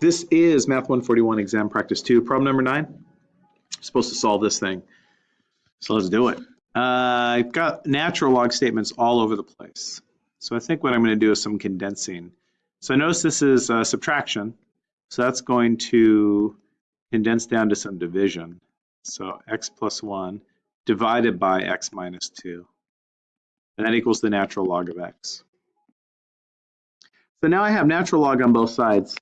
This is Math 141 exam practice 2, problem number 9. I'm supposed to solve this thing. So let's do it. Uh, I've got natural log statements all over the place. So I think what I'm going to do is some condensing. So I notice this is uh, subtraction. So that's going to condense down to some division. So x plus 1 divided by x minus 2. And that equals the natural log of x. So now I have natural log on both sides.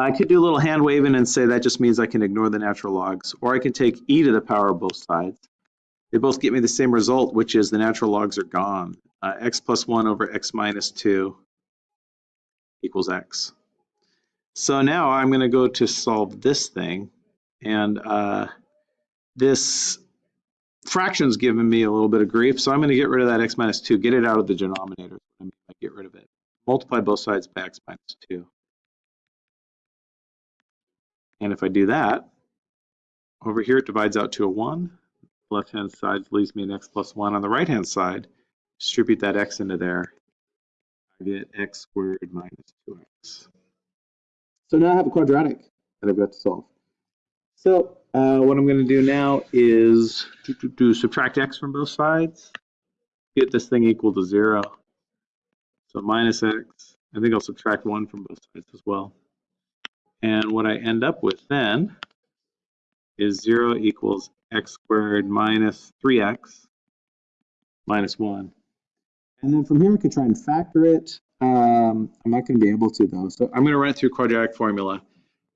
I could do a little hand waving and say that just means I can ignore the natural logs, or I can take e to the power of both sides. They both get me the same result, which is the natural logs are gone. Uh, x plus 1 over x minus 2 equals x. So now I'm going to go to solve this thing, and uh, this fraction's giving me a little bit of grief, so I'm going to get rid of that x minus 2, get it out of the denominator. I get rid of it. Multiply both sides by x minus 2. And if I do that, over here it divides out to a 1. Left-hand side leaves me an x plus 1. On the right-hand side, distribute that x into there. I get x squared minus 2x. So now I have a quadratic that I've got to solve. So uh, what I'm going to do now is do, do, do, subtract x from both sides, get this thing equal to 0. So minus x. I think I'll subtract 1 from both sides as well. And what I end up with then is 0 equals x squared minus 3x minus 1. And then from here, I could try and factor it. Um, I'm not going to be able to, though. So I'm going to run it through quadratic formula.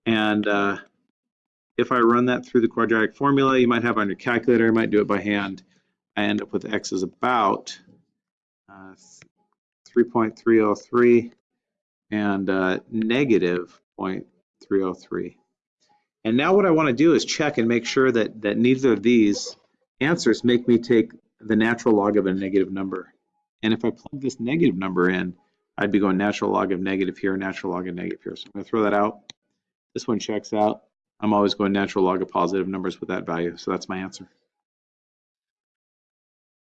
And uh, if I run that through the quadratic formula, you might have on your calculator, you might do it by hand. I end up with x is about uh, 3.303 and uh, negative 0. 303. And now what I want to do is check and make sure that, that neither of these answers make me take the natural log of a negative number. And if I plug this negative number in, I'd be going natural log of negative here, natural log of negative here. So I'm going to throw that out. This one checks out. I'm always going natural log of positive numbers with that value. So that's my answer.